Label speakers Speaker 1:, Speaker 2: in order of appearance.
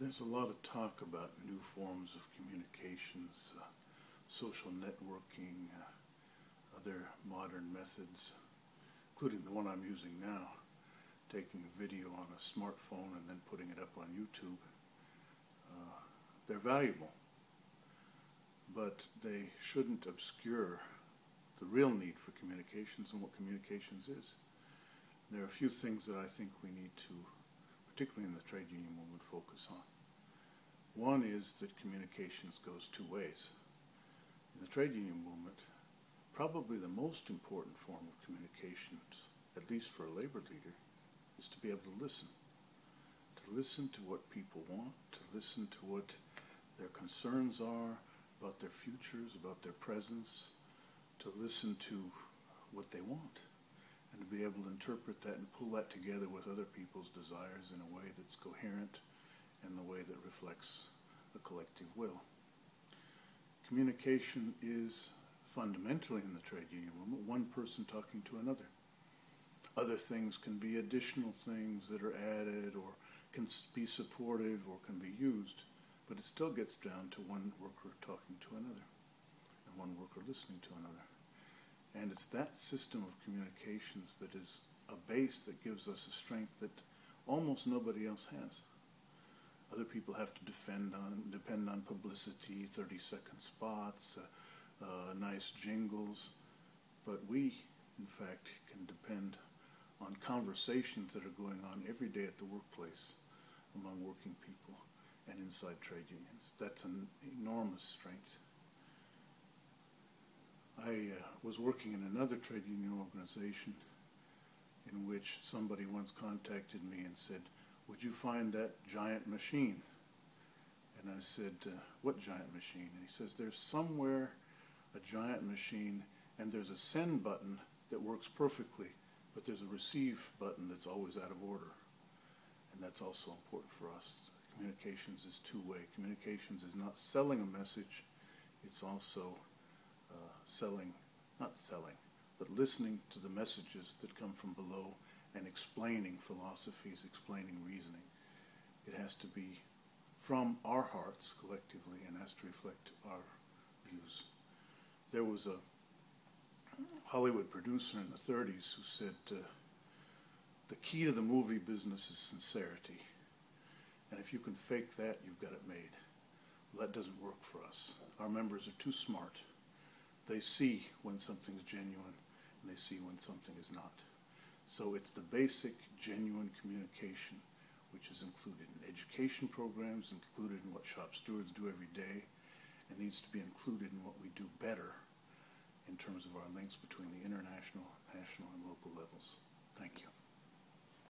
Speaker 1: There's a lot of talk about new forms of communications, uh, social networking, uh, other modern methods, including the one I'm using now, taking a video on a smartphone and then putting it up on YouTube. Uh, they're valuable, but they shouldn't obscure the real need for communications and what communications is. There are a few things that I think we need to particularly in the trade union movement, focus on. One is that communications goes two ways. In the trade union movement, probably the most important form of communications, at least for a labor leader, is to be able to listen. To listen to what people want, to listen to what their concerns are about their futures, about their presence, to listen to what they want and to be able to interpret that and pull that together with other people's desires in a way that's coherent and the way that reflects the collective will. Communication is fundamentally in the trade union movement one person talking to another. Other things can be additional things that are added or can be supportive or can be used, but it still gets down to one worker talking to another and one worker listening to another. And it's that system of communications that is a base that gives us a strength that almost nobody else has. Other people have to defend on, depend on publicity, 30 second spots, uh, uh, nice jingles, but we, in fact, can depend on conversations that are going on every day at the workplace among working people and inside trade unions. That's an enormous strength. I uh, was working in another trade union organization in which somebody once contacted me and said, would you find that giant machine? And I said, uh, what giant machine? And he says, there's somewhere a giant machine and there's a send button that works perfectly, but there's a receive button that's always out of order. And that's also important for us. Communications is two-way. Communications is not selling a message, it's also uh, selling, not selling, but listening to the messages that come from below and explaining philosophies, explaining reasoning. It has to be from our hearts collectively and has to reflect our views. There was a Hollywood producer in the 30s who said, uh, the key to the movie business is sincerity. And if you can fake that, you've got it made. Well, that doesn't work for us. Our members are too smart they see when something's genuine and they see when something is not. So it's the basic, genuine communication which is included in education programs, included in what shop stewards do every day, and needs to be included in what we do better in terms of our links between the international, national, and local levels. Thank you.